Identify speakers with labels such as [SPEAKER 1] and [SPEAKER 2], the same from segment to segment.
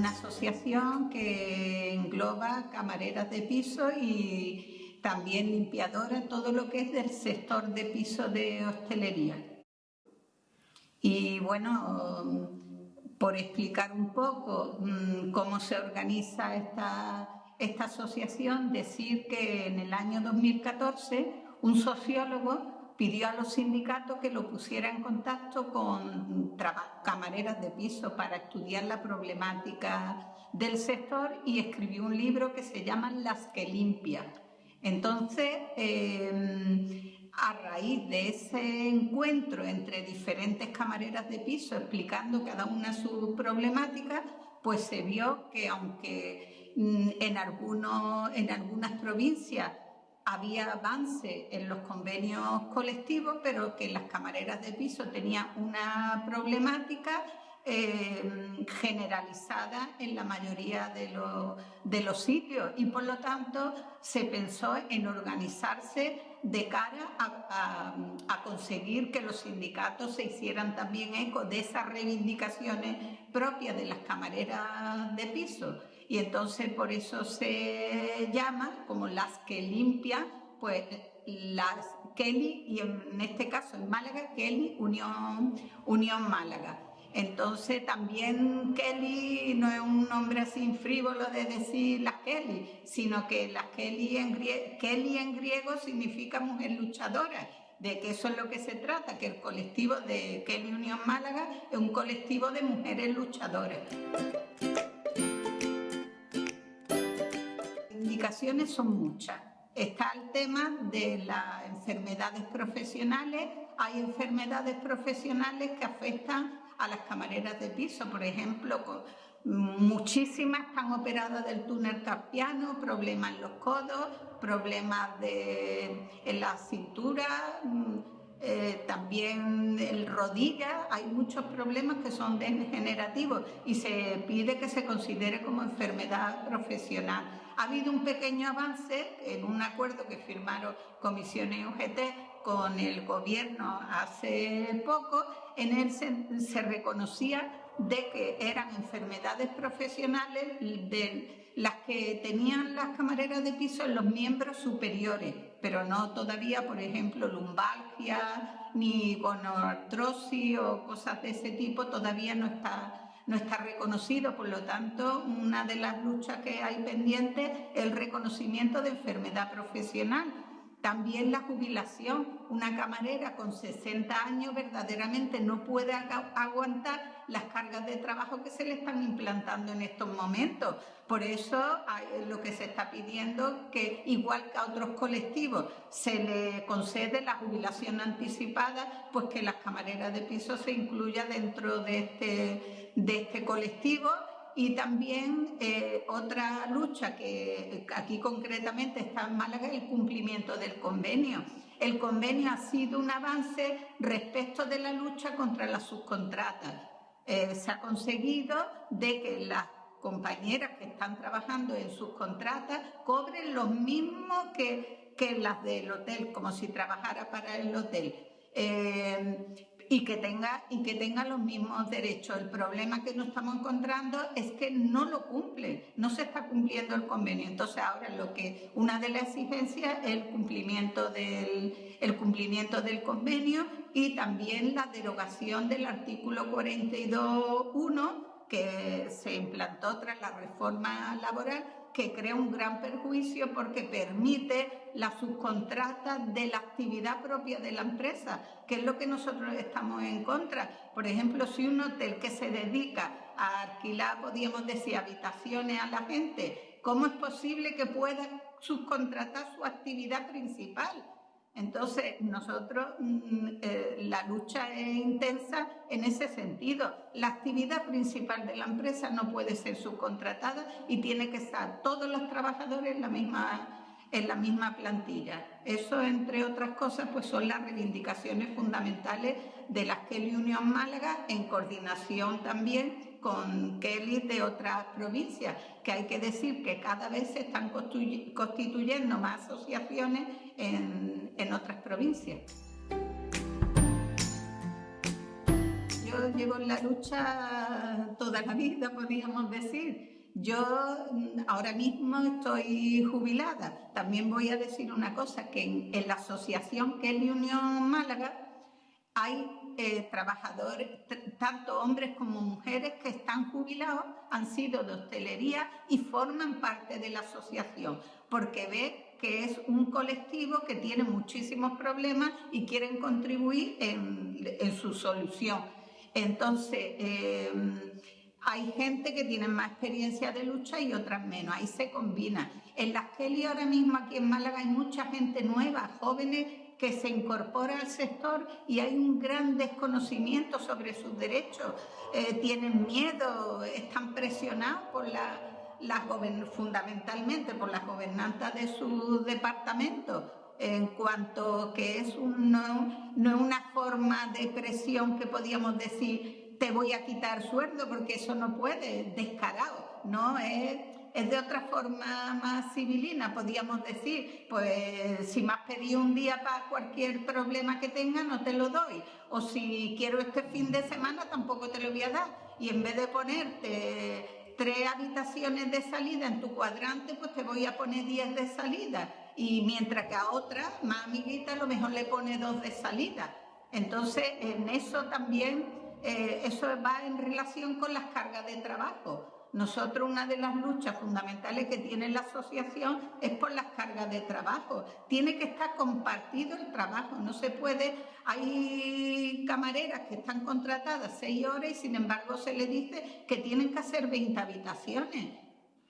[SPEAKER 1] una asociación que engloba camareras de piso y también limpiadoras, todo lo que es del sector de piso de hostelería. Y bueno, por explicar un poco mm, cómo se organiza esta, esta asociación, decir que en el año 2014 un sociólogo pidió a los sindicatos que lo pusiera en contacto con camareras de piso para estudiar la problemática del sector y escribió un libro que se llama Las que limpian. Entonces, em, a raíz de ese encuentro entre diferentes camareras de piso explicando cada una su problemática, pues se vio que aunque mm, en, algunos, en algunas provincias había avance en los convenios colectivos, pero que las camareras de piso tenían una problemática eh, generalizada en la mayoría de, de los sitios y por lo tanto se pensó en organizarse de cara a, conseguir que los sindicatos se hicieran también eco de esas reivindicaciones propias de las camareras de piso. Y entonces por eso se llama como las que limpian, pues las Kelly, y en este caso en Málaga, Kelly Unión, Unión Málaga. Entonces también Kelly no es un nombre así frívolo de decir las Kelly, sino que las Kelly en, Kelly en griego significa mujer luchadora, de que eso es lo que se trata, que el colectivo de Kelly Unión Málaga es un colectivo de mujeres luchadoras. Indicaciones son muchas. Está el tema de las enfermedades profesionales. Hay enfermedades profesionales que afectan a las camareras de piso, por ejemplo, muchísimas están operadas del túnel carpiano, problemas en los codos, problemas de, en la cintura, eh, también el rodilla, hay muchos problemas que son degenerativos y se pide que se considere como enfermedad profesional. Ha habido un pequeño avance en un acuerdo que firmaron comisiones UGT con el gobierno hace poco, en él se, reconocía de que eran enfermedades profesionales de las que tenían las camareras de piso en los miembros superiores, pero no todavía, por ejemplo, lumbalgia, ni gonoartrosis o cosas de ese tipo, todavía no está no está reconocido, por lo tanto, una de las luchas que hay pendiente es el reconocimiento de enfermedad profesional, también la jubilación. Una camarera con 60 años verdaderamente no puede aguantar las cargas de trabajo que se le están implantando en estos momentos. Por eso lo que se está pidiendo que, igual que a otros colectivos, se le concede la jubilación anticipada, pues que las camareras de piso se incluya dentro de este, de este colectivo y también eh, otra lucha que aquí concretamente está en Málaga es el cumplimiento del convenio. El convenio ha sido un avance respecto de la lucha contra las subcontratas. Eh, se ha conseguido de que las compañeras que están trabajando en subcontratas cobren lo mismo que, que las del hotel, como si trabajara para el hotel. Eh, y que tenga y que tenga los mismos derechos. El problema que nos estamos encontrando es que no lo cumple, no se está cumpliendo el convenio. Entonces ahora lo que una de las exigencias es el cumplimiento del el cumplimiento del convenio y también la derogación del artículo 42.1 que se implantó tras la reforma laboral que crea un gran perjuicio porque permite la subcontrata de la actividad propia de la empresa, que es lo que nosotros estamos en contra. Por ejemplo, si un hotel que se dedica a alquilar, podríamos decir, habitaciones a la gente, ¿cómo es posible que pueda subcontratar su actividad principal? Entonces, nosotros, mm, eh, la lucha es intensa en ese sentido. La actividad principal de la empresa no puede ser subcontratada y tiene que estar todos los trabajadores en la misma, plantilla. Eso, entre otras cosas, pues son las reivindicaciones fundamentales de la Kelly Unión Málaga en coordinación también con Kelly de otras provincias, que hay que decir que cada vez se están constituyendo más asociaciones en, otras provincias. yo llevo en la lucha toda la vida, podríamos decir. Yo mm, ahora mismo estoy jubilada. También voy a decir una cosa, que en, la asociación la Unión Málaga hay eh, trabajadores, tanto hombres como mujeres, que están jubilados, han sido de hostelería y forman parte de la asociación, porque ve que es un colectivo que tiene muchísimos problemas y quieren contribuir en, su solución. Entonces, em, hay gente que tiene más experiencia de lucha y otras menos, ahí se combina. En las Kelly ahora mismo aquí en Málaga hay mucha gente nueva, jóvenes que se incorpora al sector y hay un gran desconocimiento sobre sus derechos, eh, tienen miedo, están presionados por fundamentalmente por las gobernantas de su departamento, en cuanto que es no, no es una forma de presión que podíamos decir te voy a quitar sueldo porque eso no puede, descarado, ¿no? Es, es de otra forma más civilina, podríamos decir, pues si me has pedido un día para cualquier problema que tenga, no te lo doy, o si quiero este fin de semana, tampoco te lo voy a dar, y en vez de ponerte tres habitaciones de salida en tu cuadrante, pues te voy a poner diez de salida. Y mientras que a otra, más amiguita, a lo mejor le pone dos de salida. Entonces, en eso también, eh, eso va en relación con las cargas de trabajo. Nosotros una de las luchas fundamentales que tiene la asociación es por las cargas de trabajo. Tiene que estar compartido el trabajo, no se puede... Hay camareras que están contratadas seis horas y sin embargo se les dice que tienen que hacer 20 habitaciones.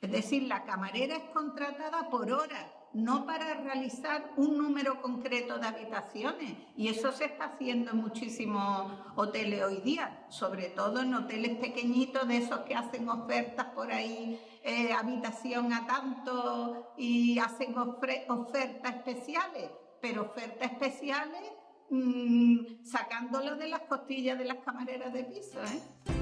[SPEAKER 1] Es decir, la camarera es contratada por hora no para realizar un número concreto de habitaciones. Y eso se está haciendo en muchísimos hoteles hoy día, sobre todo en hoteles pequeñitos de esos que hacen ofertas por ahí, eh, habitación a tanto y hacen ofertas especiales, pero ofertas especiales mmm, sacándolo de las costillas de las camareras de piso. ¿eh?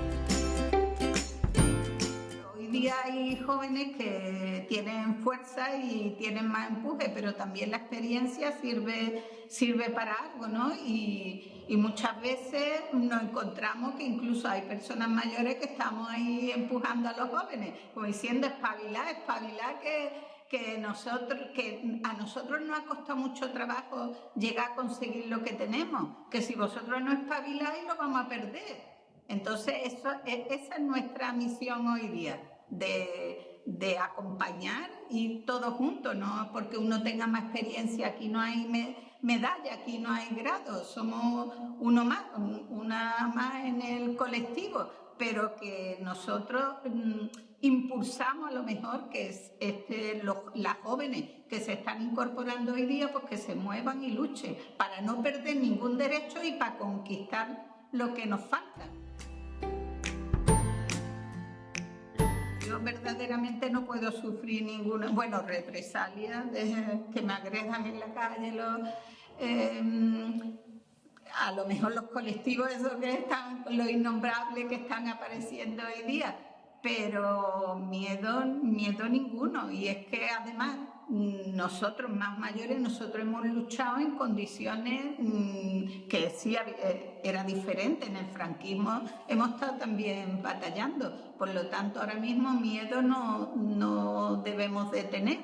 [SPEAKER 1] Día hay jóvenes que tienen fuerza y tienen más empuje, pero también la experiencia sirve, sirve para algo, ¿no? Y, muchas veces nos encontramos que incluso hay personas mayores que estamos ahí empujando a los jóvenes, como diciendo espabilar, espabilar que, que, nosotros, que a nosotros nos ha costado mucho trabajo llegar a conseguir lo que tenemos, que si vosotros no espabiláis lo vamos a perder. Entonces, eso, e, esa es nuestra misión hoy día de, acompañar y todo junto, no porque uno tenga más experiencia, aquí no hay medalla, aquí no hay grado, somos uno más, una más en el colectivo, pero que nosotros mm, impulsamos a lo mejor que es este, las jóvenes que se están incorporando hoy día, pues que se muevan y luchen para no perder ningún derecho y para conquistar lo que nos falta. Yo verdaderamente no puedo sufrir ninguna, bueno, represalia que me agredan en la calle, em, a lo mejor los colectivos esos que están, los innombrables que están apareciendo hoy día, pero miedo, miedo ninguno. Y es que además nosotros más mayores, nosotros hemos luchado en condiciones mm, que sí eh, era diferente. En el franquismo hemos estado también batallando. Por lo tanto, ahora mismo miedo no, no debemos de tener.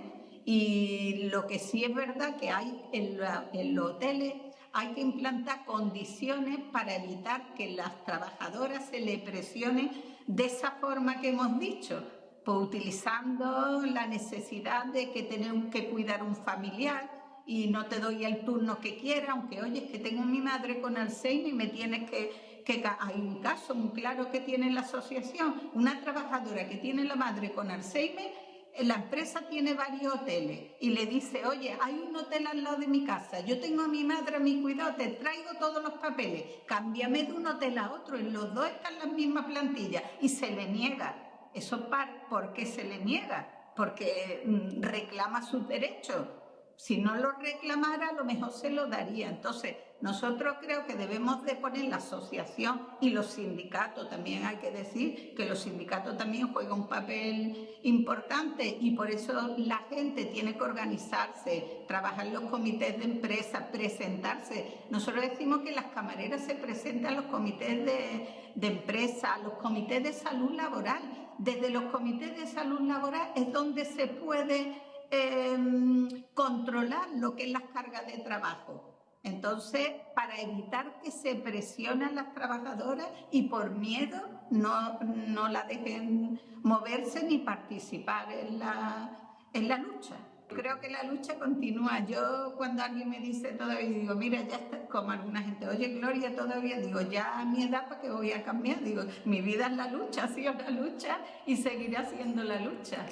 [SPEAKER 1] Y lo que sí es verdad que hay en, en los hoteles hay que implantar condiciones para evitar que las trabajadoras se le presionen de esa forma que hemos dicho pues utilizando la necesidad de que tenemos que cuidar un familiar y no te doy el turno que quiera, aunque oye, es que tengo mi madre con Alzheimer y me tienes que, que... Hay un caso muy claro que tiene la asociación, una trabajadora que tiene la madre con Alzheimer, la empresa tiene varios hoteles y le dice, oye, hay un hotel al lado de mi casa, yo tengo a mi madre a mi cuidado, te traigo todos los papeles, cámbiame de un hotel a otro, en los dos están las mismas plantillas y se le niega ¿Eso por qué se le niega? Porque mm, reclama sus derechos. Si no lo reclamara, lo mejor se lo daría. Entonces, nosotros creo que debemos de poner la asociación y los sindicatos, también hay que decir que los sindicatos también juegan un papel importante y por eso la gente tiene que organizarse, trabajar los comités de empresa, presentarse. Nosotros decimos que las camareras se presentan a los comités de empresa, a los comités de salud laboral. Desde los comités de salud laboral es donde se puede Em, controlar lo que es las cargas de trabajo. Entonces, para evitar que se presionen las trabajadoras y por miedo no, no la dejen moverse ni participar en la, en la lucha. Creo que la lucha continúa. Yo cuando alguien me dice todavía, digo, mira, ya está, como alguna gente, oye, Gloria, todavía, digo, ya a mi edad, ¿para qué voy a cambiar? Digo, mi vida es la lucha, ha sido la lucha y seguirá siendo la lucha.